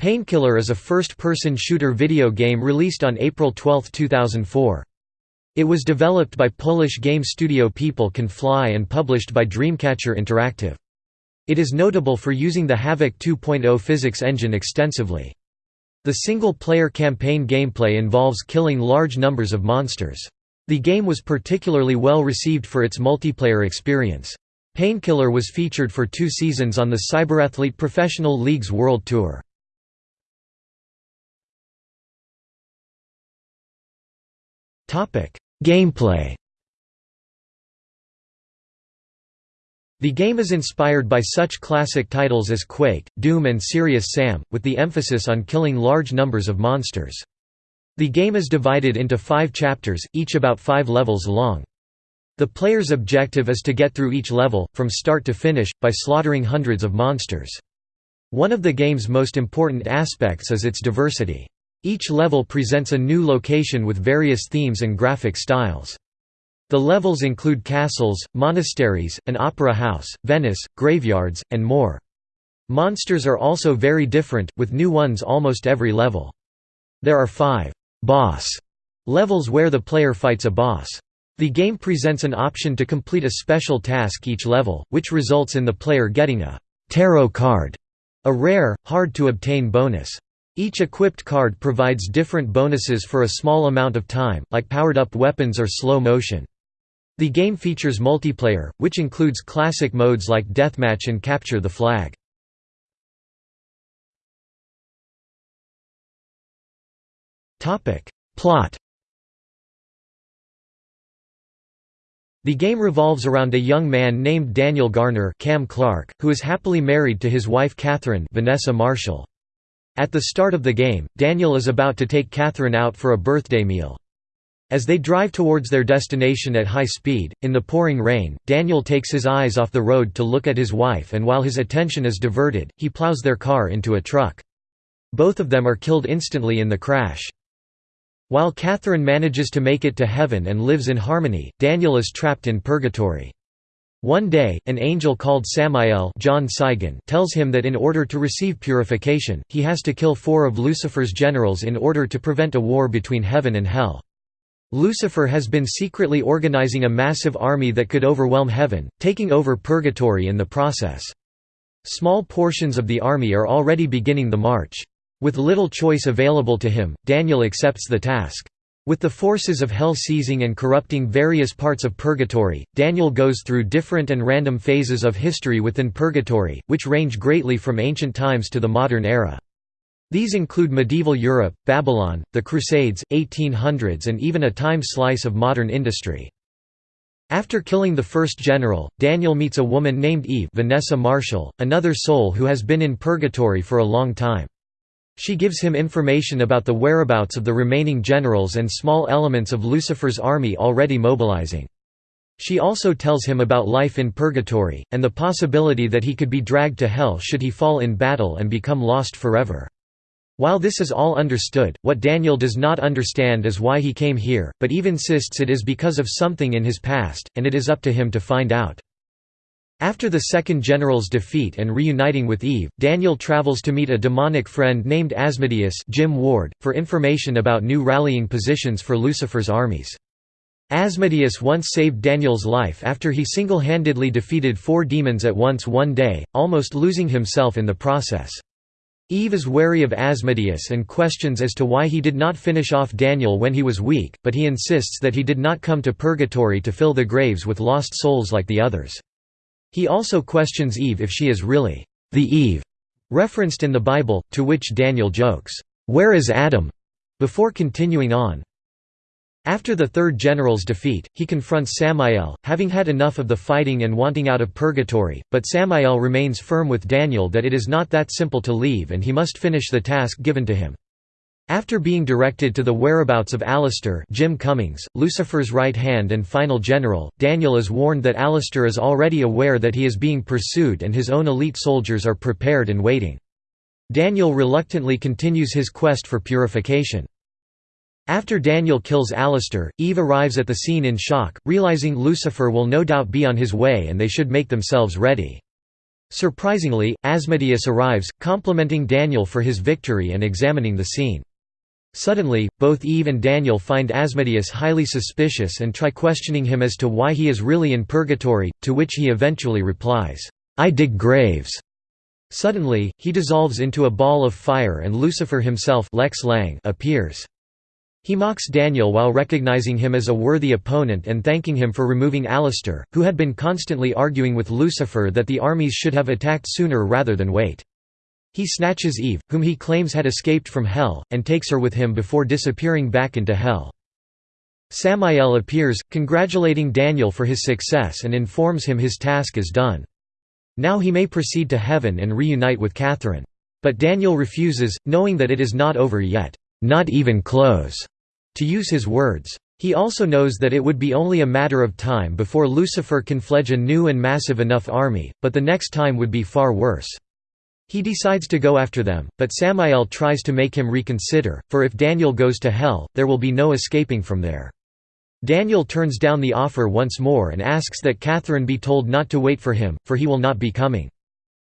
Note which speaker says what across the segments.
Speaker 1: Painkiller is a first-person shooter video game released on April 12, 2004. It was developed by Polish game studio People Can Fly and published by Dreamcatcher Interactive. It is notable for using the Havok 2.0 physics engine extensively. The single-player campaign gameplay involves killing large numbers of monsters. The game was particularly well received for its multiplayer experience. Painkiller was featured for two seasons on the Cyberathlete Professional League's World Tour. Gameplay The game is inspired by such classic titles as Quake, Doom and Serious Sam, with the emphasis on killing large numbers of monsters. The game is divided into five chapters, each about five levels long. The player's objective is to get through each level, from start to finish, by slaughtering hundreds of monsters. One of the game's most important aspects is its diversity. Each level presents a new location with various themes and graphic styles. The levels include castles, monasteries, an opera house, Venice, graveyards, and more. Monsters are also very different, with new ones almost every level. There are five «boss» levels where the player fights a boss. The game presents an option to complete a special task each level, which results in the player getting a «tarot card», a rare, hard-to-obtain bonus. Each equipped card provides different bonuses for a small amount of time, like powered-up weapons or slow motion. The game features multiplayer, which includes classic modes like Deathmatch and Capture the Flag. Plot The game revolves around a young man named Daniel Garner Cam Clark, who is happily married to his wife Catherine Vanessa Marshall. At the start of the game, Daniel is about to take Catherine out for a birthday meal. As they drive towards their destination at high speed, in the pouring rain, Daniel takes his eyes off the road to look at his wife and while his attention is diverted, he plows their car into a truck. Both of them are killed instantly in the crash. While Catherine manages to make it to heaven and lives in harmony, Daniel is trapped in purgatory. One day, an angel called Samael John Saigon tells him that in order to receive purification, he has to kill four of Lucifer's generals in order to prevent a war between heaven and hell. Lucifer has been secretly organizing a massive army that could overwhelm heaven, taking over purgatory in the process. Small portions of the army are already beginning the march. With little choice available to him, Daniel accepts the task. With the forces of hell seizing and corrupting various parts of purgatory, Daniel goes through different and random phases of history within purgatory, which range greatly from ancient times to the modern era. These include medieval Europe, Babylon, the Crusades, 1800s and even a time slice of modern industry. After killing the first general, Daniel meets a woman named Eve Vanessa Marshall, another soul who has been in purgatory for a long time. She gives him information about the whereabouts of the remaining generals and small elements of Lucifer's army already mobilizing. She also tells him about life in purgatory, and the possibility that he could be dragged to hell should he fall in battle and become lost forever. While this is all understood, what Daniel does not understand is why he came here, but Eve insists it is because of something in his past, and it is up to him to find out. After the second general's defeat and reuniting with Eve, Daniel travels to meet a demonic friend named Asmodeus Jim Ward, for information about new rallying positions for Lucifer's armies. Asmodeus once saved Daniel's life after he single-handedly defeated four demons at once one day, almost losing himself in the process. Eve is wary of Asmodeus and questions as to why he did not finish off Daniel when he was weak, but he insists that he did not come to purgatory to fill the graves with lost souls like the others. He also questions Eve if she is really the Eve referenced in the Bible, to which Daniel jokes, "'Where is Adam?' before continuing on. After the third general's defeat, he confronts Samael, having had enough of the fighting and wanting out of purgatory, but Samael remains firm with Daniel that it is not that simple to leave and he must finish the task given to him. After being directed to the whereabouts of Alastor Jim Cummings, Lucifer's right hand and final general, Daniel is warned that Alastor is already aware that he is being pursued and his own elite soldiers are prepared and waiting. Daniel reluctantly continues his quest for purification. After Daniel kills Alastor, Eve arrives at the scene in shock, realizing Lucifer will no doubt be on his way and they should make themselves ready. Surprisingly, Asmodeus arrives, complimenting Daniel for his victory and examining the scene. Suddenly, both Eve and Daniel find Asmodeus highly suspicious and try questioning him as to why he is really in purgatory, to which he eventually replies, "'I dig graves'". Suddenly, he dissolves into a ball of fire and Lucifer himself Lex Lang appears. He mocks Daniel while recognizing him as a worthy opponent and thanking him for removing Alastor, who had been constantly arguing with Lucifer that the armies should have attacked sooner rather than wait. He snatches Eve, whom he claims had escaped from Hell, and takes her with him before disappearing back into Hell. Samael appears, congratulating Daniel for his success and informs him his task is done. Now he may proceed to heaven and reunite with Catherine. But Daniel refuses, knowing that it is not over yet, not even close, to use his words. He also knows that it would be only a matter of time before Lucifer can fledge a new and massive enough army, but the next time would be far worse. He decides to go after them, but Samael tries to make him reconsider, for if Daniel goes to hell, there will be no escaping from there. Daniel turns down the offer once more and asks that Catherine be told not to wait for him, for he will not be coming.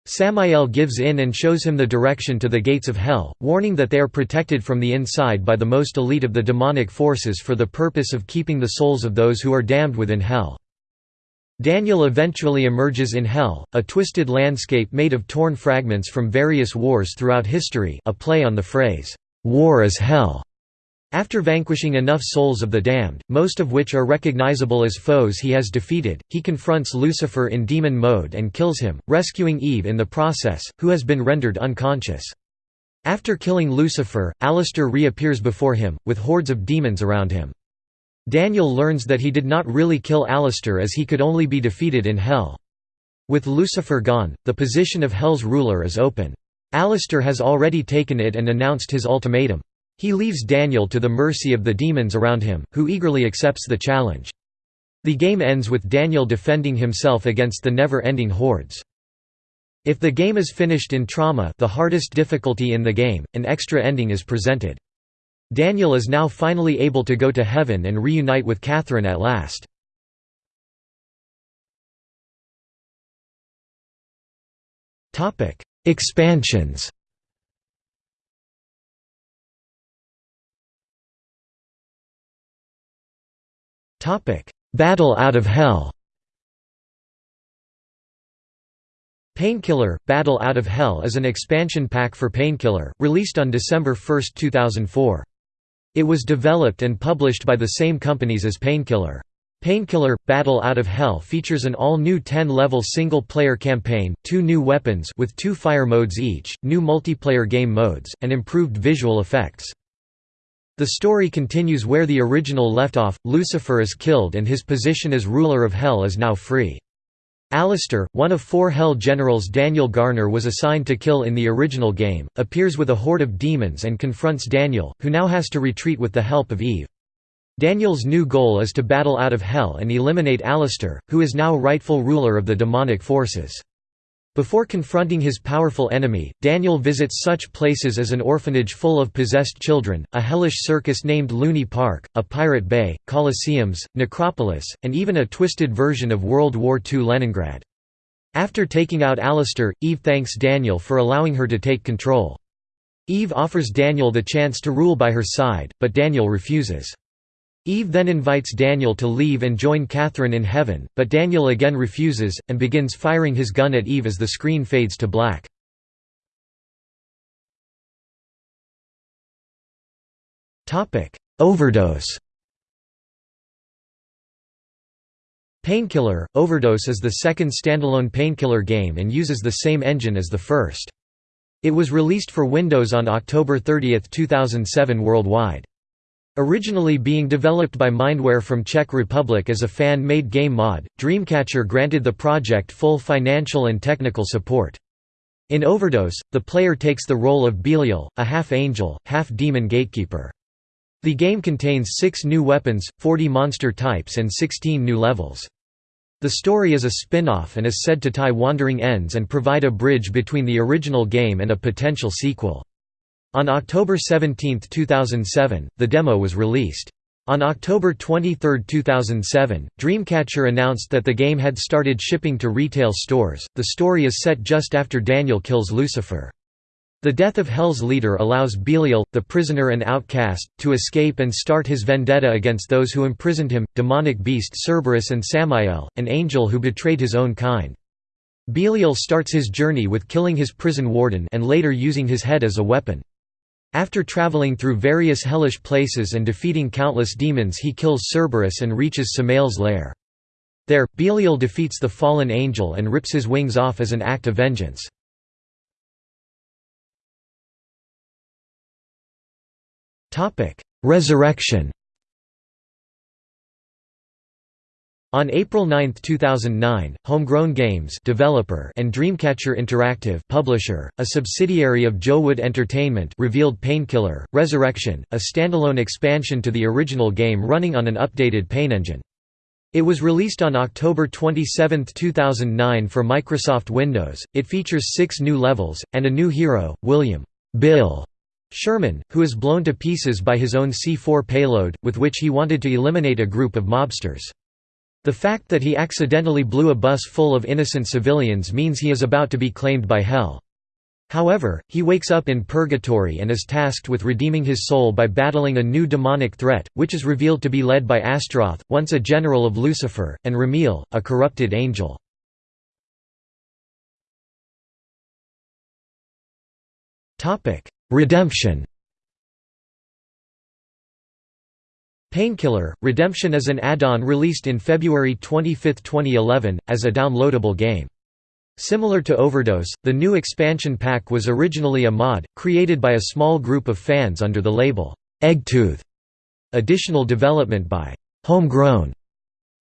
Speaker 1: Samael gives in and shows him the direction to the gates of hell, warning that they are protected from the inside by the most elite of the demonic forces for the purpose of keeping the souls of those who are damned within hell. Daniel eventually emerges in Hell, a twisted landscape made of torn fragments from various wars throughout history a play on the phrase, "'War is Hell' After vanquishing enough souls of the damned, most of which are recognizable as foes he has defeated, he confronts Lucifer in demon mode and kills him, rescuing Eve in the process, who has been rendered unconscious. After killing Lucifer, Alastor reappears before him, with hordes of demons around him. Daniel learns that he did not really kill Alastor as he could only be defeated in Hell. With Lucifer gone, the position of Hell's ruler is open. Alastor has already taken it and announced his ultimatum. He leaves Daniel to the mercy of the demons around him, who eagerly accepts the challenge. The game ends with Daniel defending himself against the never-ending hordes. If the game is finished in trauma the hardest difficulty in the game, an extra ending is presented. Daniel is now finally able to go to heaven and reunite with Catherine at last. Expansions Battle out of Hell Painkiller – Battle Out of Hell is an expansion pack for Painkiller, released on December 1, 2004. It was developed and published by the same companies as Painkiller. Painkiller – Battle Out of Hell features an all-new 10-level single-player campaign, two new weapons with two fire modes each, new multiplayer game modes, and improved visual effects. The story continues where the original left off, Lucifer is killed and his position as ruler of Hell is now free. Alastor, one of four Hell generals Daniel Garner was assigned to kill in the original game, appears with a horde of demons and confronts Daniel, who now has to retreat with the help of Eve. Daniel's new goal is to battle out of Hell and eliminate Alastor, who is now rightful ruler of the demonic forces. Before confronting his powerful enemy, Daniel visits such places as an orphanage full of possessed children, a hellish circus named Looney Park, a pirate bay, coliseums, necropolis, and even a twisted version of World War II Leningrad. After taking out Alastor, Eve thanks Daniel for allowing her to take control. Eve offers Daniel the chance to rule by her side, but Daniel refuses. Eve then invites Daniel to leave and join Catherine in heaven, but Daniel again refuses, and begins firing his gun at Eve as the screen fades to black. Overdose Painkiller – Overdose is the second standalone Painkiller game and uses the same engine as the first. It was released for Windows on October 30, 2007 worldwide. Originally being developed by Mindware from Czech Republic as a fan-made game mod, Dreamcatcher granted the project full financial and technical support. In Overdose, the player takes the role of Belial, a half-angel, half-demon gatekeeper. The game contains six new weapons, 40 monster types and 16 new levels. The story is a spin-off and is said to tie wandering ends and provide a bridge between the original game and a potential sequel. On October 17, 2007, the demo was released. On October 23, 2007, Dreamcatcher announced that the game had started shipping to retail stores. The story is set just after Daniel kills Lucifer. The death of Hell's leader allows Belial, the prisoner and outcast, to escape and start his vendetta against those who imprisoned him, demonic beast Cerberus and Samael, an angel who betrayed his own kind. Belial starts his journey with killing his prison warden and later using his head as a weapon. After traveling through various hellish places and defeating countless demons he kills Cerberus and reaches Samael's lair. There, Belial defeats the fallen angel and rips his wings off as an act of vengeance. Resurrection On April 9, 2009, Homegrown Games developer and Dreamcatcher Interactive publisher, a subsidiary of JoWood Entertainment revealed Painkiller, Resurrection, a standalone expansion to the original game running on an updated Pain engine. It was released on October 27, 2009 for Microsoft Windows. It features six new levels, and a new hero, William Bill Sherman, who is blown to pieces by his own C4 payload, with which he wanted to eliminate a group of mobsters. The fact that he accidentally blew a bus full of innocent civilians means he is about to be claimed by hell. However, he wakes up in purgatory and is tasked with redeeming his soul by battling a new demonic threat, which is revealed to be led by Astroth, once a general of Lucifer, and Ramiel, a corrupted angel. Redemption Painkiller – Redemption is an add-on released in February 25, 2011, as a downloadable game. Similar to Overdose, the new expansion pack was originally a mod, created by a small group of fans under the label, Eggtooth. Additional development by Homegrown.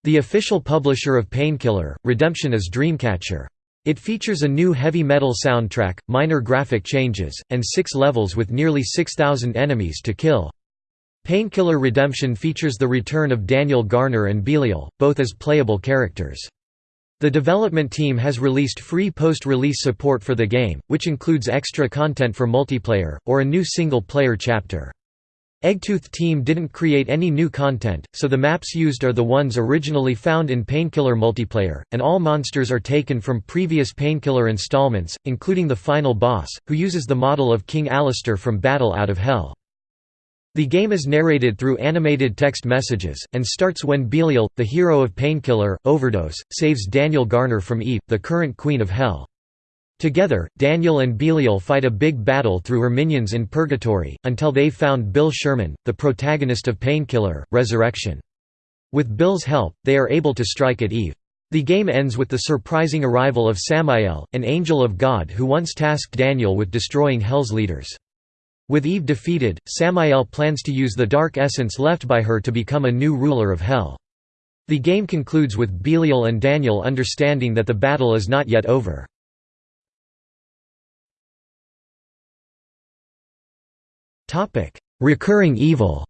Speaker 1: The official publisher of Painkiller, Redemption is Dreamcatcher. It features a new heavy metal soundtrack, minor graphic changes, and six levels with nearly 6,000 enemies to kill. Painkiller Redemption features the return of Daniel Garner and Belial, both as playable characters. The development team has released free post-release support for the game, which includes extra content for multiplayer, or a new single-player chapter. Eggtooth team didn't create any new content, so the maps used are the ones originally found in Painkiller multiplayer, and all monsters are taken from previous Painkiller installments, including the final boss, who uses the model of King Alastor from Battle Out of Hell. The game is narrated through animated text messages, and starts when Belial, the hero of Painkiller, Overdose, saves Daniel Garner from Eve, the current Queen of Hell. Together, Daniel and Belial fight a big battle through her minions in Purgatory, until they found Bill Sherman, the protagonist of Painkiller, Resurrection. With Bill's help, they are able to strike at Eve. The game ends with the surprising arrival of Samael, an angel of God who once tasked Daniel with destroying Hell's leaders. With Eve defeated, Samael plans to use the dark essence left by her to become a new ruler of Hell. The game concludes with Belial and Daniel understanding that the battle is not yet over. Recurring evil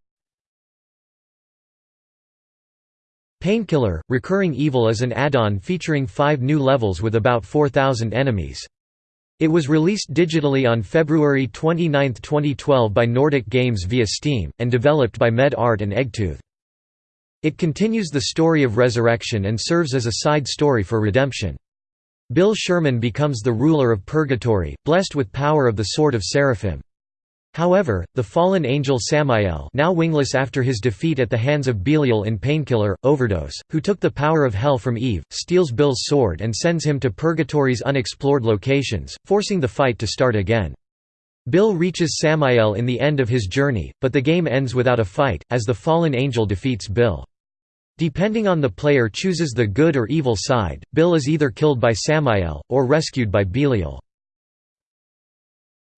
Speaker 1: Painkiller – Recurring Evil is an add-on featuring five new levels with about 4,000 enemies. It was released digitally on February 29, 2012 by Nordic Games via Steam, and developed by Med Art and Eggtooth. It continues the story of Resurrection and serves as a side story for Redemption. Bill Sherman becomes the ruler of Purgatory, blessed with power of the Sword of Seraphim. However, the fallen angel Samael now wingless after his defeat at the hands of Belial in Painkiller, Overdose, who took the power of hell from Eve, steals Bill's sword and sends him to Purgatory's unexplored locations, forcing the fight to start again. Bill reaches Samael in the end of his journey, but the game ends without a fight, as the fallen angel defeats Bill. Depending on the player chooses the good or evil side, Bill is either killed by Samael, or rescued by Belial.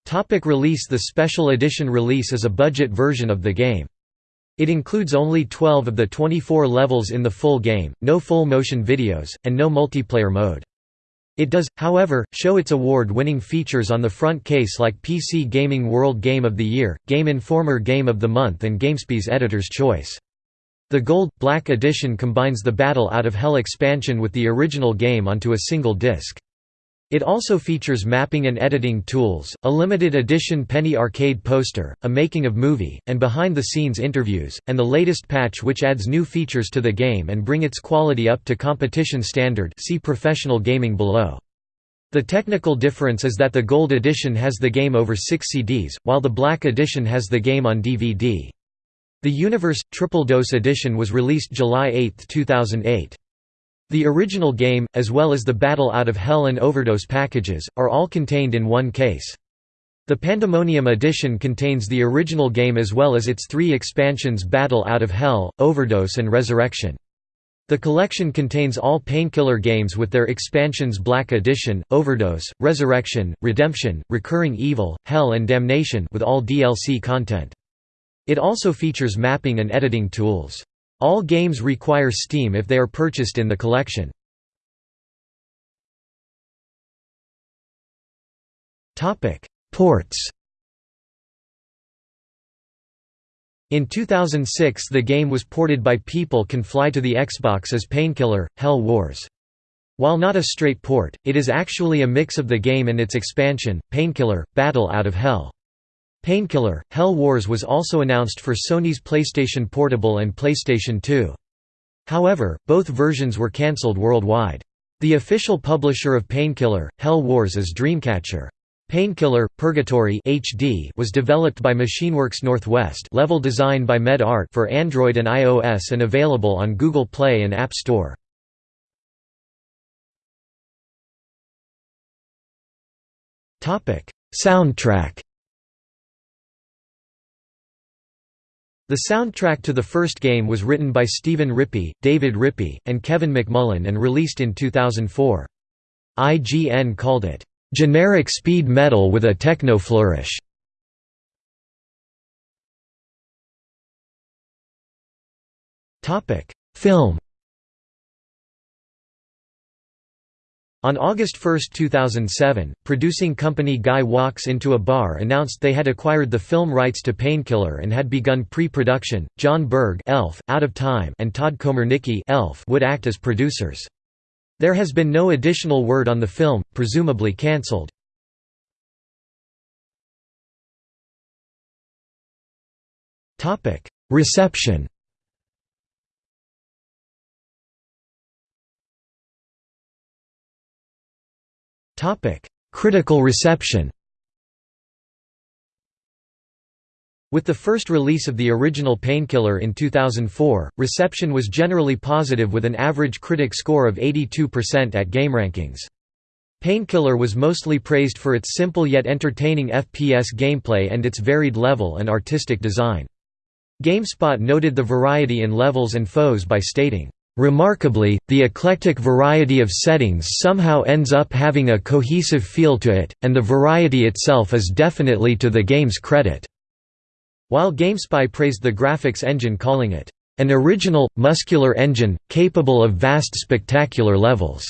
Speaker 1: Topic release The Special Edition release is a budget version of the game. It includes only 12 of the 24 levels in the full game, no full motion videos, and no multiplayer mode. It does, however, show its award-winning features on the front case like PC Gaming World Game of the Year, Game Informer Game of the Month and GameSpy's Editor's Choice. The Gold – Black Edition combines the Battle Out of Hell expansion with the original game onto a single disc. It also features mapping and editing tools, a limited edition penny arcade poster, a making of movie, and behind-the-scenes interviews, and the latest patch which adds new features to the game and bring its quality up to competition standard see professional gaming below. The technical difference is that the Gold Edition has the game over six CDs, while the Black Edition has the game on DVD. The Universe – Triple Dose Edition was released July 8, 2008. The original game, as well as the Battle Out of Hell and Overdose packages, are all contained in one case. The Pandemonium edition contains the original game as well as its three expansions Battle Out of Hell, Overdose and Resurrection. The collection contains all Painkiller games with their expansions Black Edition, Overdose, Resurrection, Redemption, Recurring Evil, Hell and Damnation with all DLC content. It also features mapping and editing tools. All games require Steam if they are purchased in the collection. Ports In 2006 the game was ported by People Can Fly to the Xbox as Painkiller, Hell Wars. While not a straight port, it is actually a mix of the game and its expansion, Painkiller, Battle Out of Hell. Painkiller, Hell Wars was also announced for Sony's PlayStation Portable and PlayStation 2. However, both versions were cancelled worldwide. The official publisher of Painkiller, Hell Wars is Dreamcatcher. Painkiller, Purgatory HD was developed by Machineworks Northwest level design by Med Art for Android and iOS and available on Google Play and App Store. Soundtrack The soundtrack to the first game was written by Stephen Rippey, David Rippey, and Kevin McMullen and released in 2004. IGN called it, "...generic speed metal with a techno flourish." Film On August 1, 2007, producing company Guy Walks Into a Bar announced they had acquired the film rights to Painkiller and had begun pre-production. John Berg Elf, Out of Time and Todd Komarnicki Elf would act as producers. There has been no additional word on the film, presumably cancelled. Topic: Reception Critical reception With the first release of the original Painkiller in 2004, reception was generally positive with an average critic score of 82% at GameRankings. Painkiller was mostly praised for its simple yet entertaining FPS gameplay and its varied level and artistic design. GameSpot noted the variety in levels and foes by stating, Remarkably, the eclectic variety of settings somehow ends up having a cohesive feel to it, and the variety itself is definitely to the game's credit." While GameSpy praised the graphics engine calling it, "...an original, muscular engine, capable of vast spectacular levels."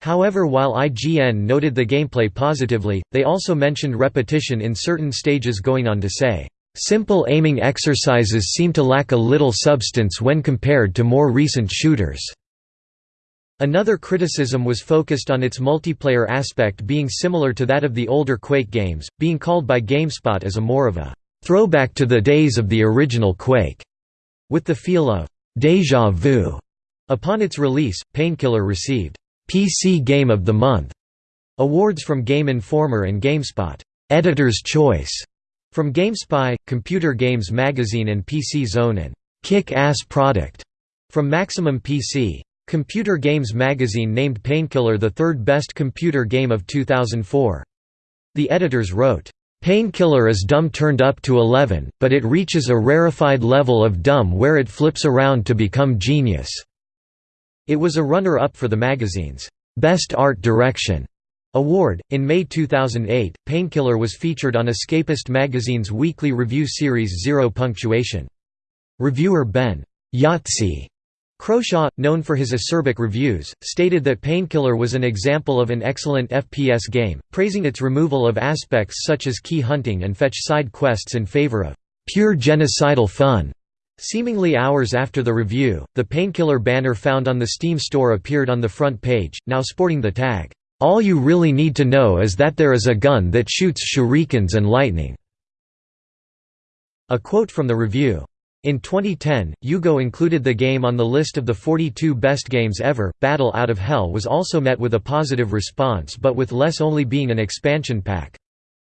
Speaker 1: However while IGN noted the gameplay positively, they also mentioned repetition in certain stages going on to say, Simple aiming exercises seem to lack a little substance when compared to more recent shooters. Another criticism was focused on its multiplayer aspect being similar to that of the older Quake games, being called by GameSpot as a more of a throwback to the days of the original Quake, with the feel of déjà vu. Upon its release, Painkiller received PC Game of the Month awards from Game Informer and GameSpot Editor's Choice from GameSpy, Computer Games Magazine and PC Zone and Kick-Ass Product from Maximum PC. Computer Games Magazine named Painkiller the third best computer game of 2004. The editors wrote, Painkiller is dumb turned up to 11, but it reaches a rarefied level of dumb where it flips around to become genius." It was a runner-up for the magazine's Best Art Direction Award. In May 2008, Painkiller was featured on Escapist magazine's weekly review series Zero Punctuation. Reviewer Ben Yahtzee Croshaw, known for his acerbic reviews, stated that Painkiller was an example of an excellent FPS game, praising its removal of aspects such as key hunting and fetch side quests in favor of pure genocidal fun. Seemingly hours after the review, the Painkiller banner found on the Steam store appeared on the front page, now sporting the tag, All you really need to know is that there is a gun that shoots shurikens and lightning." A quote from the review. In 2010, UGO included the game on the list of the 42 best games ever. Battle Out of Hell was also met with a positive response but with less only being an expansion pack.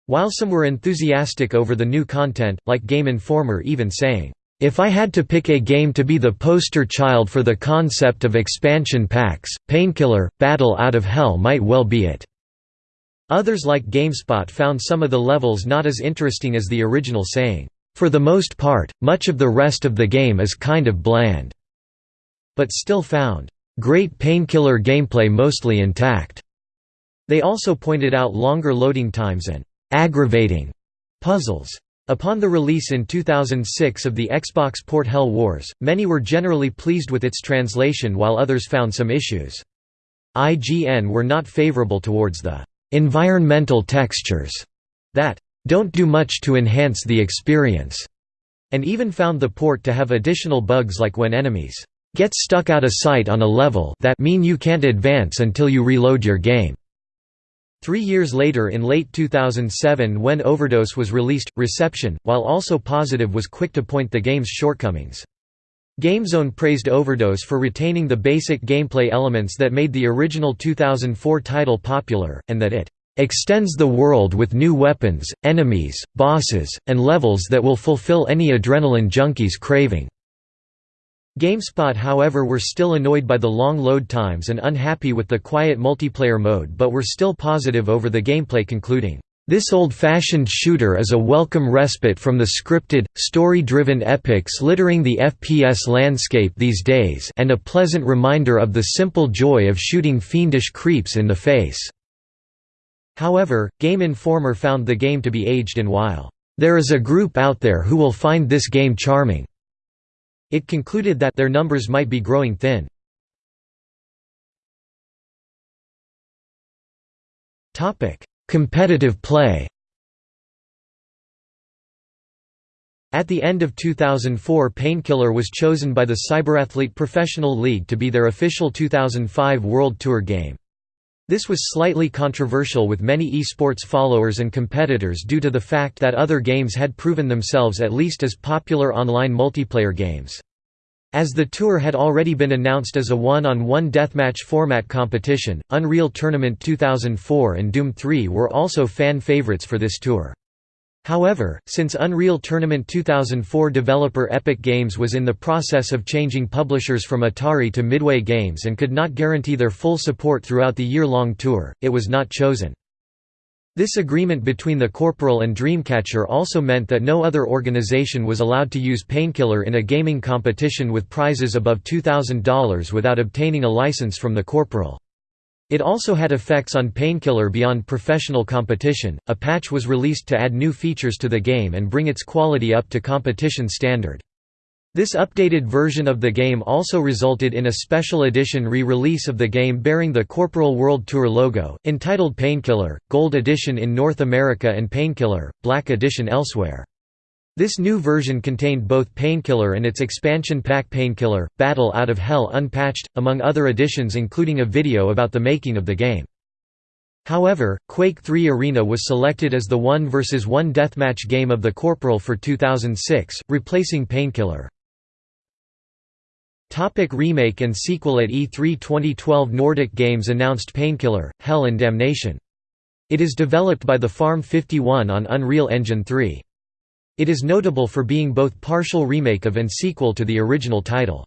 Speaker 1: While some were enthusiastic over the new content, like Game Informer even saying, if I had to pick a game to be the poster child for the concept of expansion packs, Painkiller, Battle Out of Hell might well be it." Others like GameSpot found some of the levels not as interesting as the original saying, "...for the most part, much of the rest of the game is kind of bland," but still found, "...great Painkiller gameplay mostly intact." They also pointed out longer loading times and aggravating puzzles. Upon the release in 2006 of the Xbox port Hell Wars, many were generally pleased with its translation while others found some issues. IGN were not favorable towards the environmental textures that don't do much to enhance the experience, and even found the port to have additional bugs like when enemies get stuck out of sight on a level that mean you can't advance until you reload your game. Three years later in late 2007 when Overdose was released, reception, while also positive was quick to point the game's shortcomings. GameZone praised Overdose for retaining the basic gameplay elements that made the original 2004 title popular, and that it extends the world with new weapons, enemies, bosses, and levels that will fulfill any adrenaline junkie's craving. GameSpot however were still annoyed by the long load times and unhappy with the quiet multiplayer mode but were still positive over the gameplay concluding, "...this old-fashioned shooter is a welcome respite from the scripted, story-driven epics littering the FPS landscape these days and a pleasant reminder of the simple joy of shooting fiendish creeps in the face." However, Game Informer found the game to be aged in while, "...there is a group out there who will find this game charming." It concluded that their numbers might be growing thin. Competitive play At the end of 2004 Painkiller was chosen by the Cyberathlete Professional League to be their official 2005 World Tour game. This was slightly controversial with many esports followers and competitors due to the fact that other games had proven themselves at least as popular online multiplayer games. As the tour had already been announced as a one-on-one -on -one deathmatch format competition, Unreal Tournament 2004 and Doom 3 were also fan favorites for this tour. However, since Unreal Tournament 2004 developer Epic Games was in the process of changing publishers from Atari to Midway Games and could not guarantee their full support throughout the year-long tour, it was not chosen. This agreement between the Corporal and Dreamcatcher also meant that no other organization was allowed to use Painkiller in a gaming competition with prizes above $2,000 without obtaining a license from the Corporal. It also had effects on Painkiller beyond professional competition. A patch was released to add new features to the game and bring its quality up to competition standard. This updated version of the game also resulted in a special edition re-release of the game bearing the Corporal World Tour logo, entitled Painkiller, Gold Edition in North America and Painkiller, Black Edition elsewhere. This new version contained both Painkiller and its expansion pack Painkiller, Battle Out of Hell Unpatched, among other additions including a video about the making of the game. However, Quake 3 Arena was selected as the 1 vs 1 deathmatch game of the Corporal for 2006, replacing Painkiller. Topic remake and sequel At E3 2012 Nordic Games announced Painkiller, Hell and Damnation. It is developed by the Farm 51 on Unreal Engine 3. It is notable for being both partial remake of and sequel to the original title.